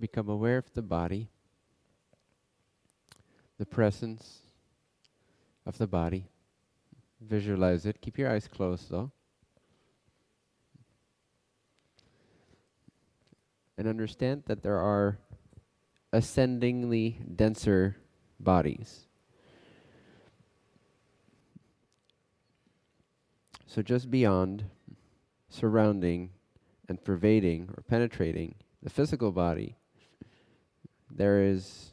become aware of the body, the presence of the body. Visualize it. Keep your eyes closed though. And understand that there are ascendingly denser bodies. So just beyond, surrounding, and pervading or penetrating the physical body, there is,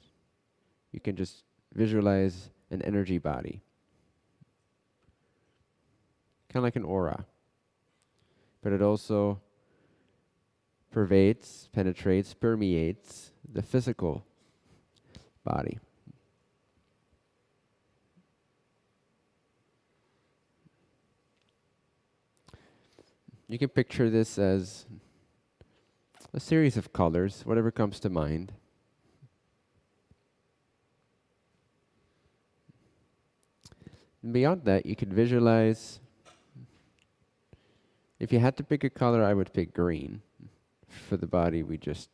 you can just visualize an energy body. Kind of like an aura. But it also pervades, penetrates, permeates the physical body. You can picture this as a series of colors, whatever comes to mind. And beyond that, you could visualize, if you had to pick a color, I would pick green for the body we just,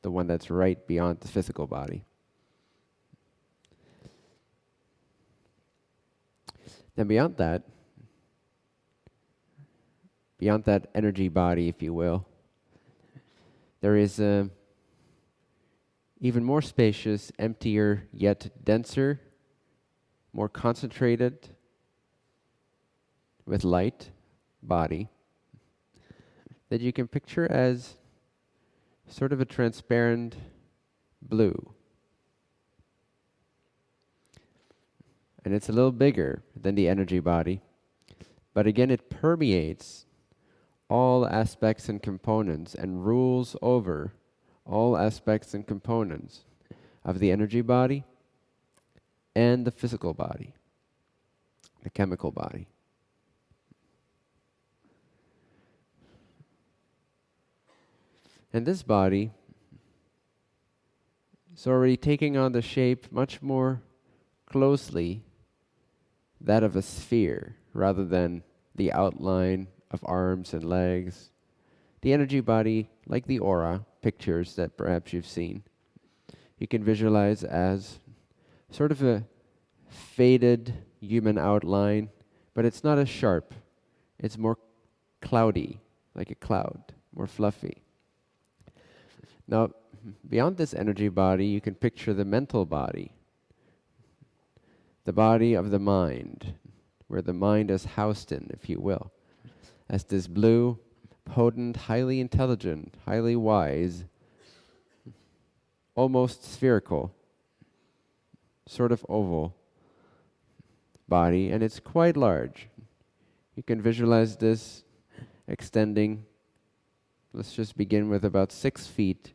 the one that's right beyond the physical body. Then beyond that, beyond that energy body, if you will, there is a even more spacious, emptier, yet denser, more concentrated, with light body that you can picture as sort of a transparent blue. And it's a little bigger than the energy body, but again, it permeates all aspects and components and rules over all aspects and components of the energy body and the physical body, the chemical body. And this body is already taking on the shape much more closely that of a sphere rather than the outline of arms and legs. The energy body, like the aura pictures that perhaps you've seen, you can visualize as sort of a faded human outline, but it's not as sharp. It's more cloudy, like a cloud, more fluffy. Now, beyond this energy body, you can picture the mental body, the body of the mind, where the mind is housed in, if you will as this blue, potent, highly intelligent, highly wise, almost spherical, sort of oval body, and it's quite large. You can visualize this extending, let's just begin with about six feet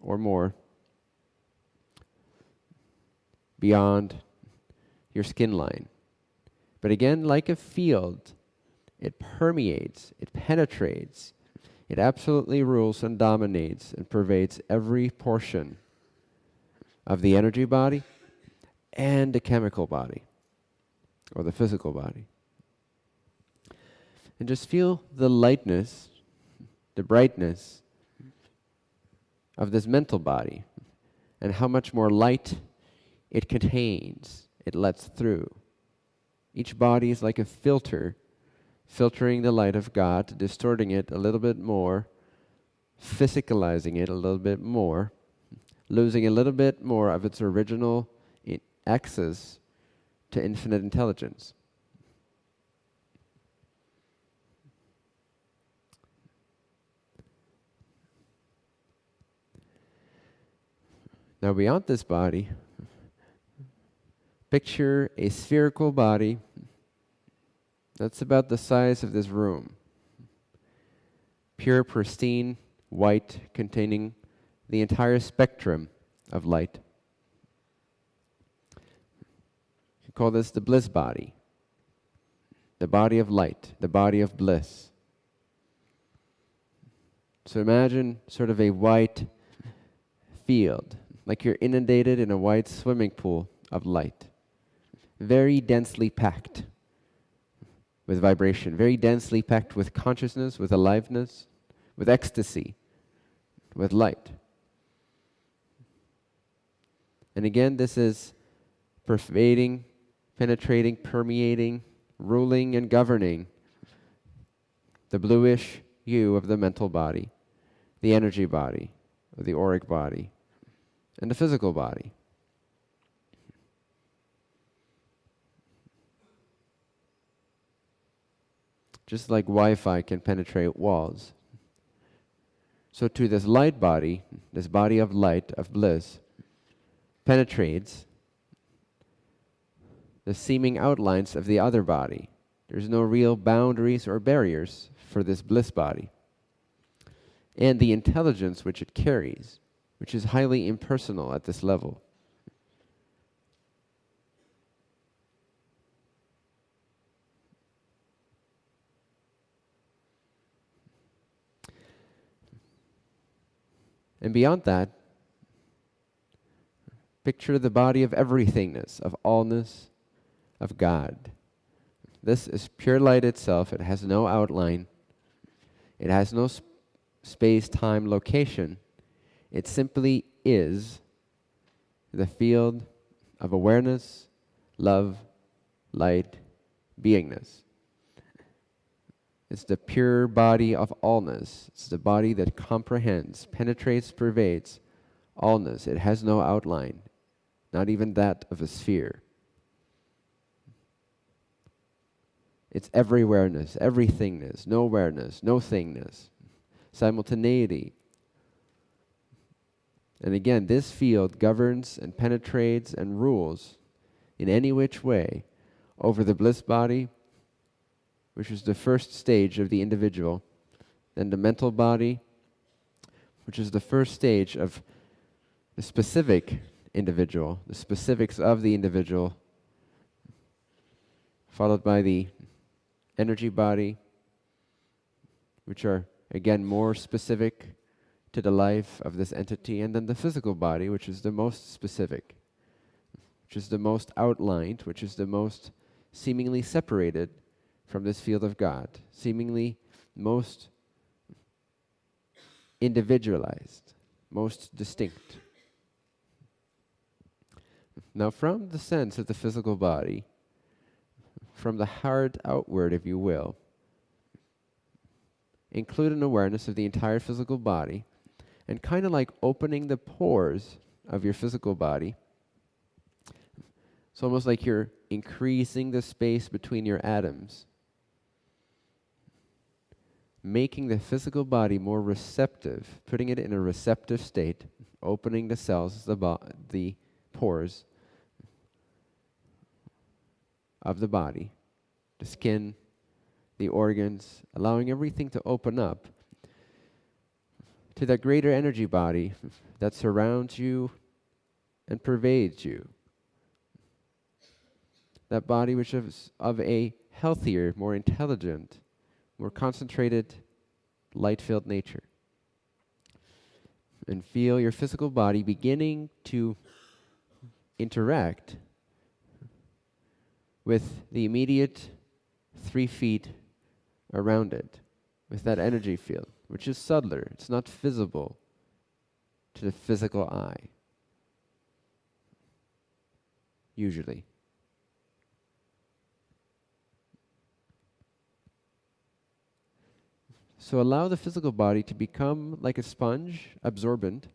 or more beyond your skin line. But again, like a field, it permeates, it penetrates, it absolutely rules and dominates and pervades every portion of the energy body and the chemical body or the physical body. And just feel the lightness, the brightness of this mental body and how much more light it contains, it lets through. Each body is like a filter filtering the light of God, distorting it a little bit more, physicalizing it a little bit more, losing a little bit more of its original access to infinite intelligence. Now, beyond this body, picture a spherical body that's about the size of this room. Pure, pristine, white, containing the entire spectrum of light. You call this the bliss body, the body of light, the body of bliss. So imagine sort of a white field, like you're inundated in a white swimming pool of light, very densely packed with vibration, very densely packed with consciousness, with aliveness, with ecstasy, with light. And again, this is pervading, penetrating, permeating, ruling, and governing the bluish hue of the mental body, the energy body, or the auric body, and the physical body. Just like Wi Fi can penetrate walls. So, to this light body, this body of light, of bliss, penetrates the seeming outlines of the other body. There's no real boundaries or barriers for this bliss body. And the intelligence which it carries, which is highly impersonal at this level. And beyond that, picture the body of everythingness, of allness, of God. This is pure light itself. It has no outline. It has no sp space, time, location. It simply is the field of awareness, love, light, beingness. It's the pure body of allness. It's the body that comprehends, penetrates, pervades allness. It has no outline, not even that of a sphere. It's everywhereness, everythingness, nowhereness, no thingness, simultaneity. And again, this field governs and penetrates and rules in any which way over the bliss body which is the first stage of the individual, then the mental body, which is the first stage of the specific individual, the specifics of the individual, followed by the energy body, which are again more specific to the life of this entity, and then the physical body, which is the most specific, which is the most outlined, which is the most seemingly separated from this field of God, seemingly most individualized, most distinct. Now, from the sense of the physical body, from the heart outward, if you will, include an awareness of the entire physical body, and kind of like opening the pores of your physical body. It's almost like you're increasing the space between your atoms making the physical body more receptive, putting it in a receptive state, opening the cells, the, the pores of the body, the skin, the organs, allowing everything to open up to that greater energy body that surrounds you and pervades you. That body which is of a healthier, more intelligent, more concentrated, light filled nature. And feel your physical body beginning to interact with the immediate three feet around it, with that energy field, which is subtler, it's not visible to the physical eye, usually. So allow the physical body to become like a sponge, absorbent,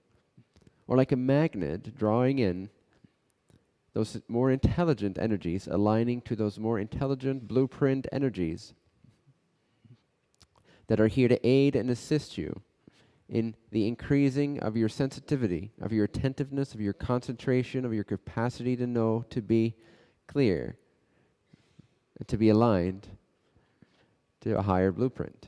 or like a magnet drawing in those more intelligent energies, aligning to those more intelligent blueprint energies that are here to aid and assist you in the increasing of your sensitivity, of your attentiveness, of your concentration, of your capacity to know, to be clear, and to be aligned to a higher blueprint.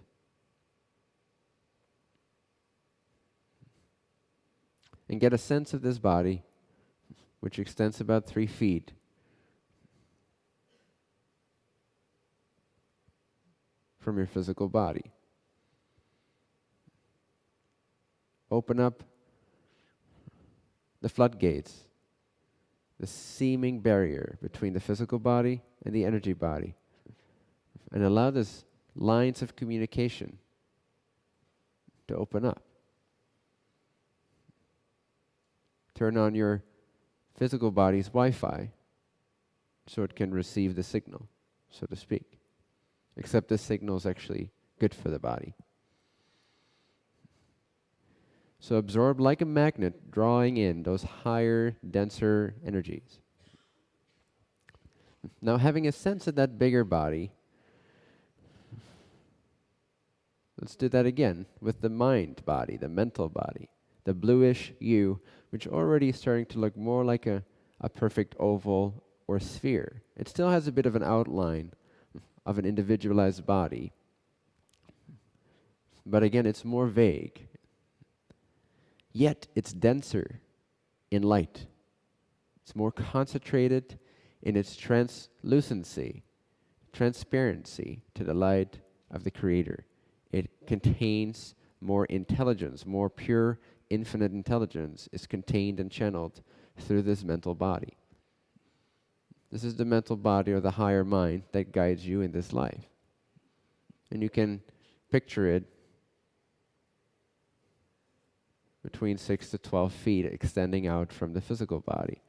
and get a sense of this body, which extends about three feet. From your physical body. Open up the floodgates, the seeming barrier between the physical body and the energy body, and allow this lines of communication to open up. Turn on your physical body's Wi Fi so it can receive the signal, so to speak. Except this signal is actually good for the body. So absorb like a magnet, drawing in those higher, denser energies. Now, having a sense of that bigger body, let's do that again with the mind body, the mental body, the bluish hue, which already is starting to look more like a, a perfect oval or sphere. It still has a bit of an outline of an individualized body, but again, it's more vague. Yet, it's denser in light. It's more concentrated in its translucency, transparency to the light of the Creator. It contains more intelligence, more pure, infinite intelligence is contained and channeled through this mental body. This is the mental body or the higher mind that guides you in this life. And you can picture it between 6 to 12 feet extending out from the physical body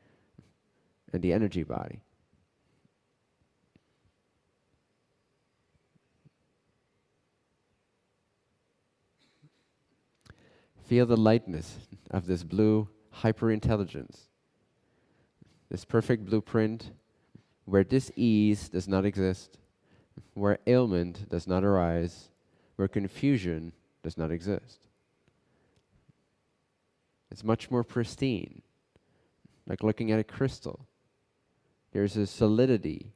and the energy body. Feel the lightness of this blue hyperintelligence, this perfect blueprint where dis-ease does not exist, where ailment does not arise, where confusion does not exist. It's much more pristine, like looking at a crystal. There's a solidity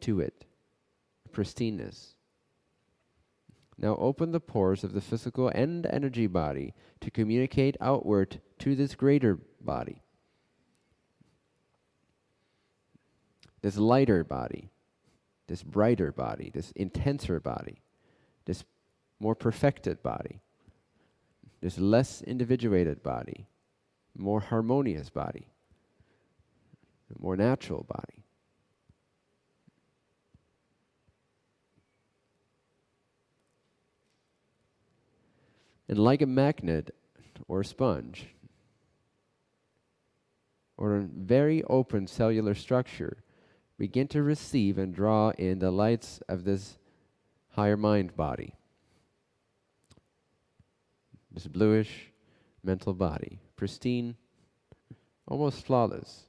to it, pristineness. Now open the pores of the physical and energy body to communicate outward to this greater body. This lighter body, this brighter body, this intenser body, this more perfected body, this less individuated body, more harmonious body, more natural body. And like a magnet or a sponge, or a very open cellular structure, begin to receive and draw in the lights of this higher mind body, this bluish mental body, pristine, almost flawless.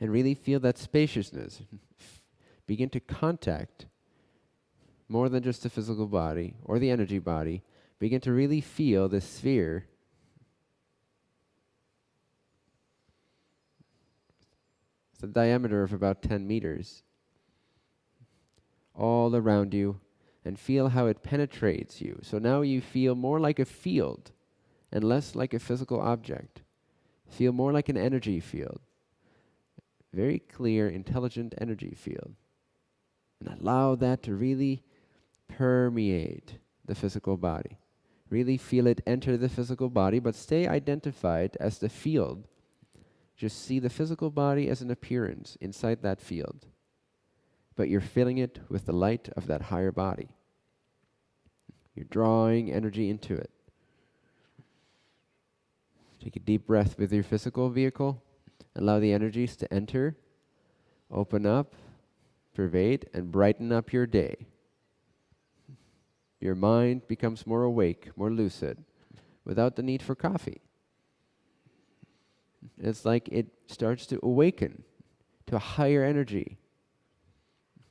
And really feel that spaciousness begin to contact more than just the physical body or the energy body, begin to really feel the sphere It's a diameter of about 10 meters all around you and feel how it penetrates you. So now you feel more like a field and less like a physical object. Feel more like an energy field. Very clear, intelligent energy field and allow that to really permeate the physical body. Really feel it enter the physical body, but stay identified as the field. Just see the physical body as an appearance inside that field, but you're filling it with the light of that higher body. You're drawing energy into it. Take a deep breath with your physical vehicle. Allow the energies to enter, open up, pervade and brighten up your day. Your mind becomes more awake, more lucid, without the need for coffee. It's like it starts to awaken to a higher energy.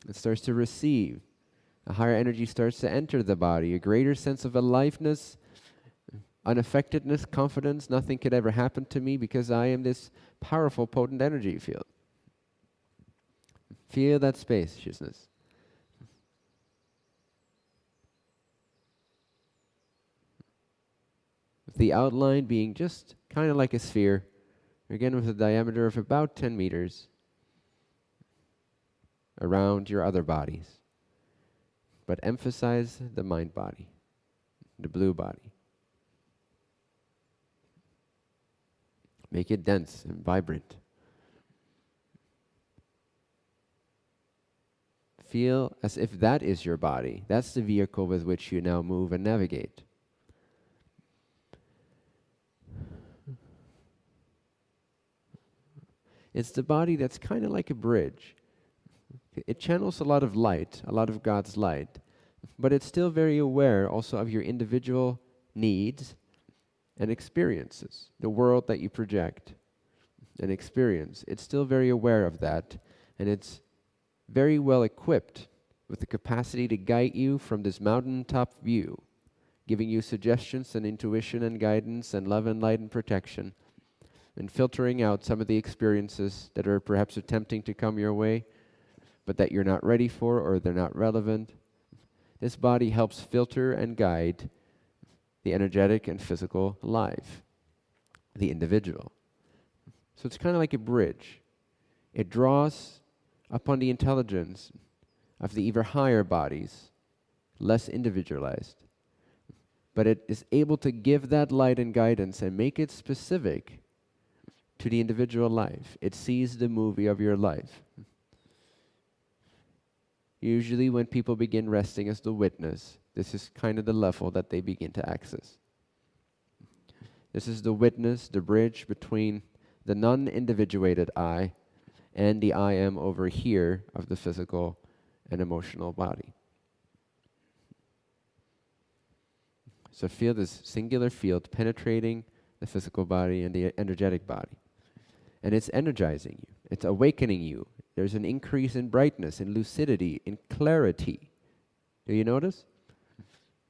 It starts to receive. A higher energy starts to enter the body, a greater sense of aliveness, unaffectedness, confidence. Nothing could ever happen to me because I am this powerful, potent energy field. Feel that spaciousness. With the outline being just kind of like a sphere, again with a diameter of about 10 meters around your other bodies. But emphasize the mind body, the blue body. Make it dense and vibrant. feel as if that is your body. That's the vehicle with which you now move and navigate. It's the body that's kind of like a bridge. It channels a lot of light, a lot of God's light, but it's still very aware also of your individual needs and experiences, the world that you project and experience. It's still very aware of that, and it's very well equipped with the capacity to guide you from this mountaintop view, giving you suggestions and intuition and guidance and love and light and protection, and filtering out some of the experiences that are perhaps attempting to come your way, but that you're not ready for or they're not relevant. This body helps filter and guide the energetic and physical life, the individual. So it's kind of like a bridge. It draws upon the intelligence of the ever higher bodies, less individualized. But it is able to give that light and guidance and make it specific to the individual life. It sees the movie of your life. Usually, when people begin resting as the witness, this is kind of the level that they begin to access. This is the witness, the bridge between the non individuated I and the I am over here of the physical and emotional body. So feel this singular field penetrating the physical body and the energetic body. And it's energizing you, it's awakening you. There's an increase in brightness, in lucidity, in clarity. Do you notice?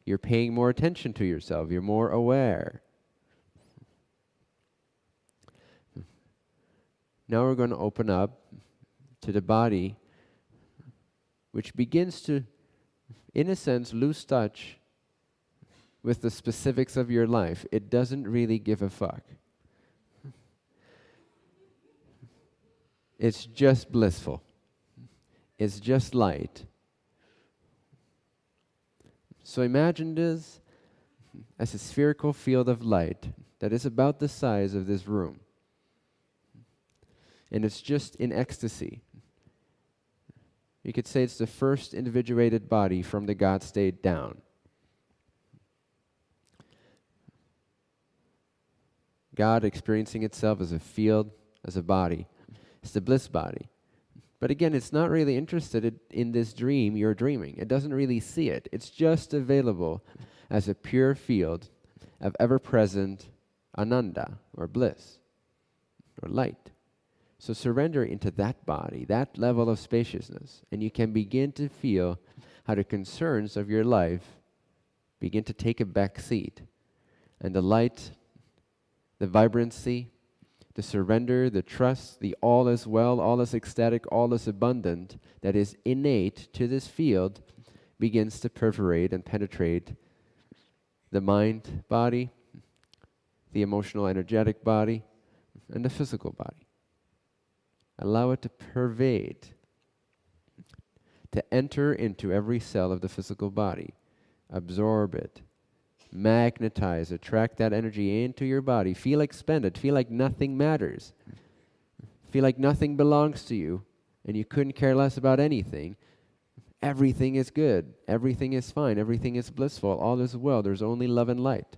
You're paying more attention to yourself, you're more aware. Now we're going to open up to the body, which begins to, in a sense, lose touch with the specifics of your life. It doesn't really give a fuck. It's just blissful. It's just light. So imagine this as a spherical field of light that is about the size of this room and it's just in ecstasy. You could say it's the first individuated body from the God state down. God experiencing itself as a field, as a body. It's the bliss body. But again, it's not really interested in this dream you're dreaming. It doesn't really see it. It's just available as a pure field of ever present ananda or bliss or light. So surrender into that body, that level of spaciousness, and you can begin to feel how the concerns of your life begin to take a back seat. And the light, the vibrancy, the surrender, the trust, the all is well, all is ecstatic, all is abundant that is innate to this field begins to perforate and penetrate the mind body, the emotional energetic body, and the physical body. Allow it to pervade, to enter into every cell of the physical body, absorb it, magnetize, attract that energy into your body. Feel expended, feel like nothing matters, feel like nothing belongs to you, and you couldn't care less about anything. Everything is good, everything is fine, everything is blissful, all is well, there's only love and light.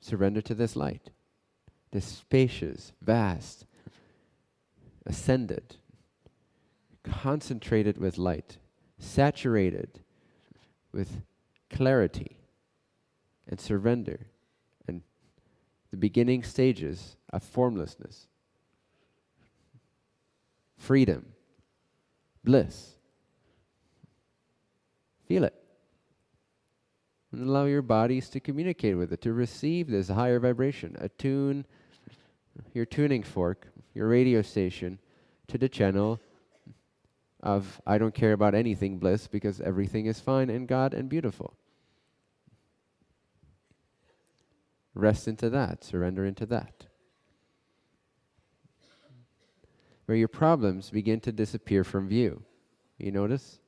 Surrender to this light, this spacious, vast, ascended, concentrated with light, saturated with clarity and surrender and the beginning stages of formlessness, freedom, bliss. Feel it and allow your bodies to communicate with it, to receive this higher vibration. Attune your tuning fork, your radio station, to the channel of I don't care about anything bliss because everything is fine and God and beautiful. Rest into that, surrender into that. Where your problems begin to disappear from view. You notice?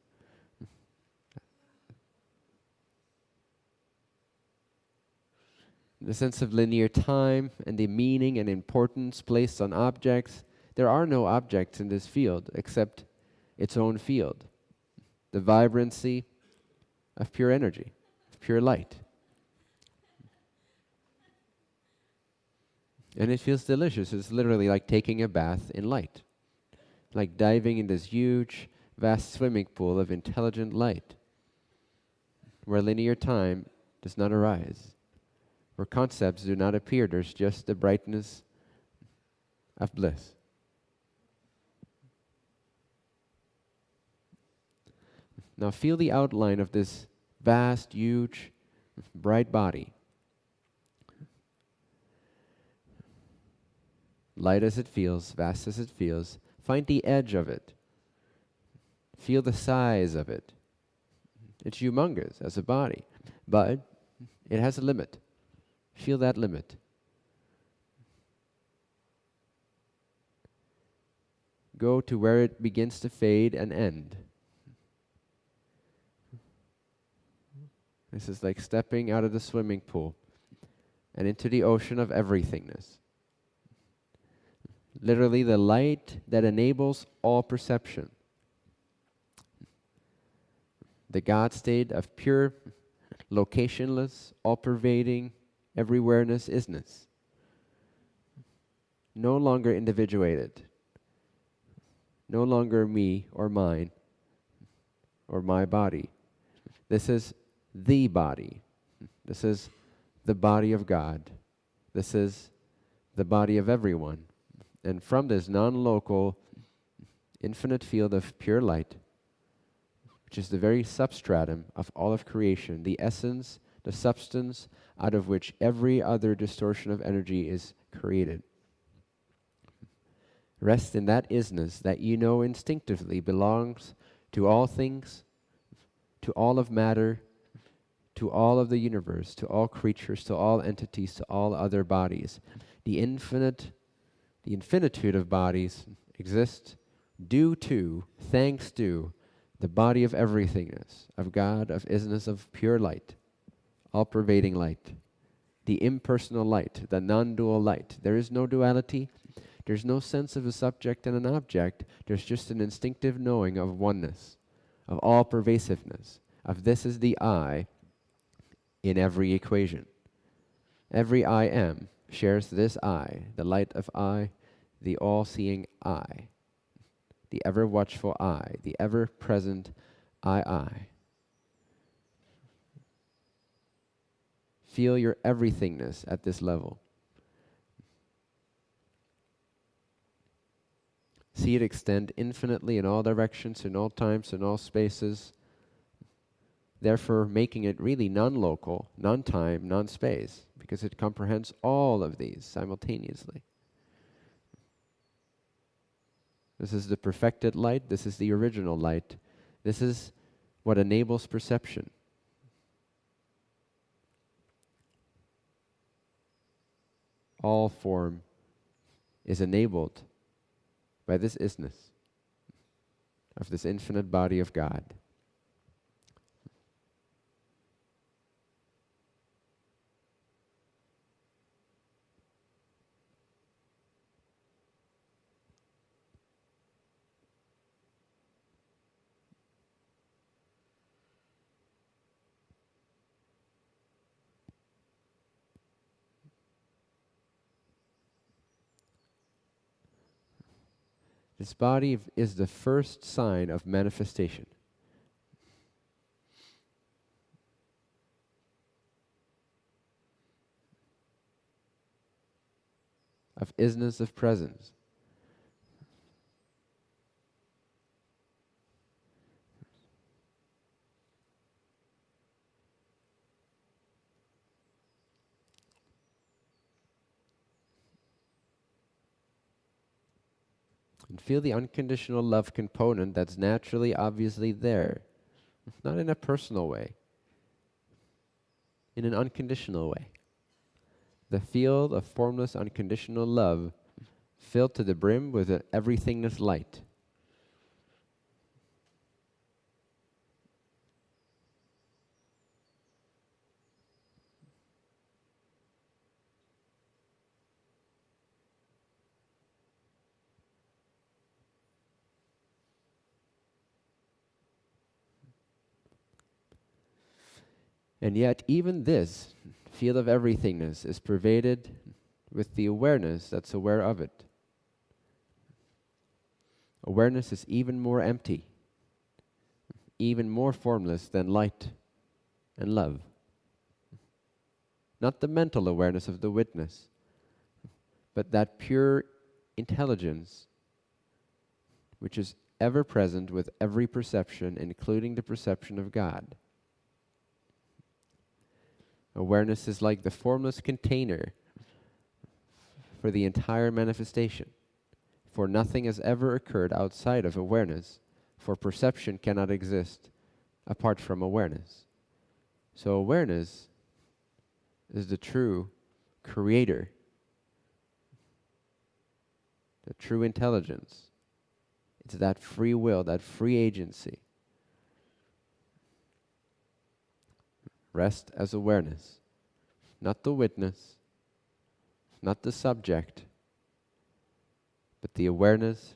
the sense of linear time and the meaning and importance placed on objects. There are no objects in this field except its own field, the vibrancy of pure energy, of pure light. And it feels delicious. It's literally like taking a bath in light, like diving in this huge, vast swimming pool of intelligent light where linear time does not arise where concepts do not appear. There's just the brightness of bliss. Now feel the outline of this vast, huge, bright body. Light as it feels, vast as it feels, find the edge of it. Feel the size of it. It's humongous as a body, but it has a limit. Feel that limit. Go to where it begins to fade and end. This is like stepping out of the swimming pool and into the ocean of everythingness. Literally, the light that enables all perception. The God state of pure, locationless, all pervading, everywhereness isness. No longer individuated. No longer me or mine or my body. This is the body. This is the body of God. This is the body of everyone. And from this non local, infinite field of pure light, which is the very substratum of all of creation, the essence, the substance out of which every other distortion of energy is created. Rest in that isness that you know instinctively belongs to all things, to all of matter, to all of the universe, to all creatures, to all entities, to all other bodies. The infinite, the infinitude of bodies exist due to, thanks to, the body of everythingness, of God, of isness, of pure light, all pervading light, the impersonal light, the non dual light. There is no duality. There's no sense of a subject and an object. There's just an instinctive knowing of oneness, of all pervasiveness, of this is the I, in every equation. Every I am shares this I, the light of I, the all seeing I, the ever watchful I, the ever present I, I. Feel your everythingness at this level. See it extend infinitely in all directions, in all times, in all spaces therefore making it really non-local, non-time, non-space, because it comprehends all of these simultaneously. This is the perfected light, this is the original light, this is what enables perception. All form is enabled by this isness of this infinite body of God. This body is the first sign of manifestation. Of isness of presence. And feel the unconditional love component that's naturally, obviously there. Not in a personal way, in an unconditional way. The field of formless, unconditional love filled to the brim with everythingness light. And yet, even this field of everythingness is pervaded with the awareness that's aware of it. Awareness is even more empty, even more formless than light and love. Not the mental awareness of the witness, but that pure intelligence which is ever present with every perception, including the perception of God. Awareness is like the formless container for the entire manifestation. For nothing has ever occurred outside of awareness, for perception cannot exist apart from awareness. So, awareness is the true creator, the true intelligence. It's that free will, that free agency. Rest as awareness, not the witness, not the subject, but the awareness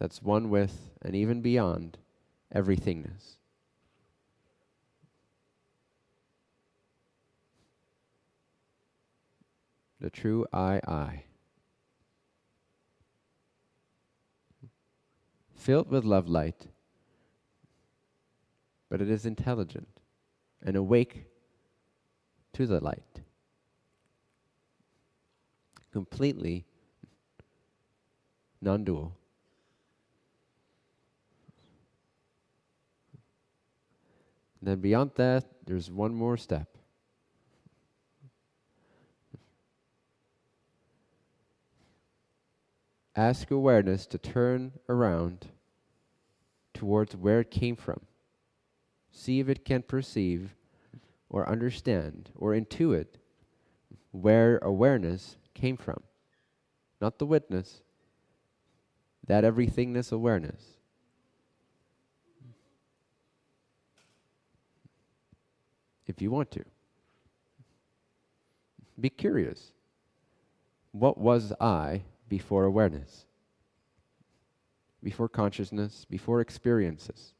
that's one with and even beyond everythingness. The true I, I. Filled with love light, but it is intelligent and awake to the light. Completely non dual. Then beyond that, there's one more step. Ask awareness to turn around towards where it came from. See if it can perceive or understand or intuit where awareness came from. Not the witness, that everythingness awareness. If you want to, be curious. What was I before awareness? Before consciousness, before experiences?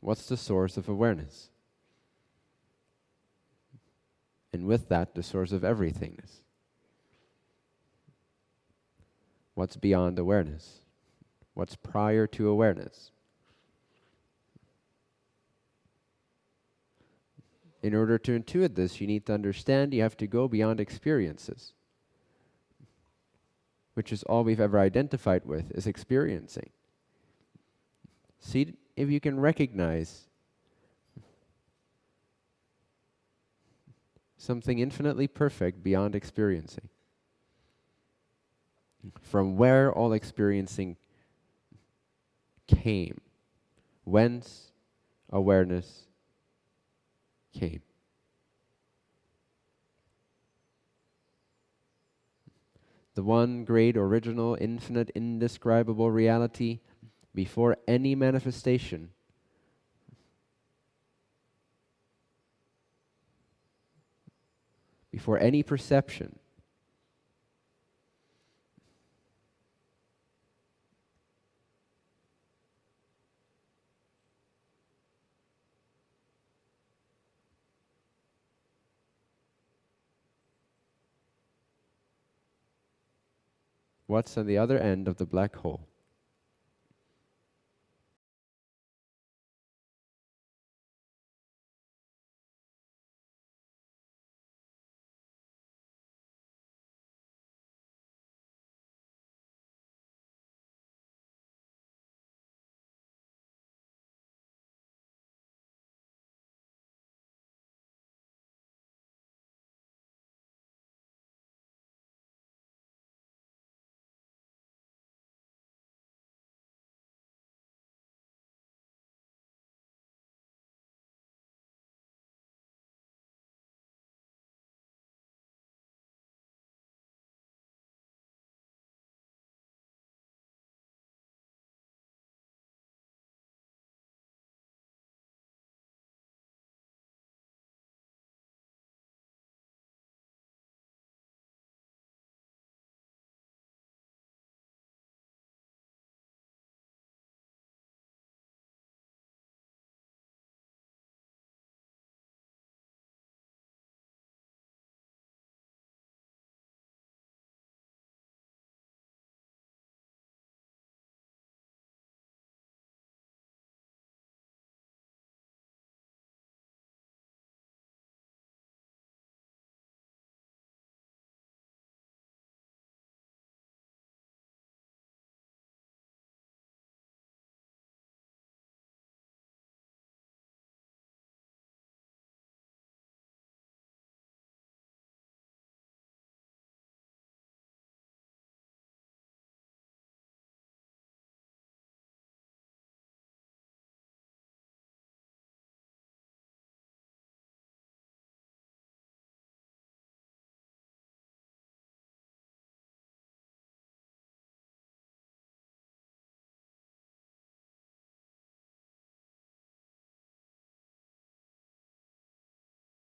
What's the source of awareness? And with that, the source of everythingness. What's beyond awareness? What's prior to awareness? In order to intuit this, you need to understand you have to go beyond experiences, which is all we've ever identified with, is experiencing. See if you can recognize something infinitely perfect beyond experiencing. From where all experiencing came, whence awareness came. The one great, original, infinite, indescribable reality before any manifestation. Before any perception. What's on the other end of the black hole?